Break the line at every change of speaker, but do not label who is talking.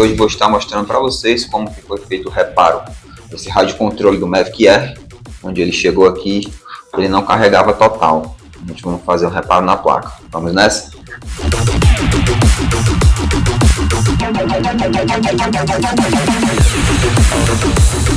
hoje vou estar mostrando para vocês como que foi feito o reparo desse rádio controle do Mavic Air, onde ele chegou aqui, ele não carregava total. A gente vai fazer o um reparo na placa. Vamos nessa? Música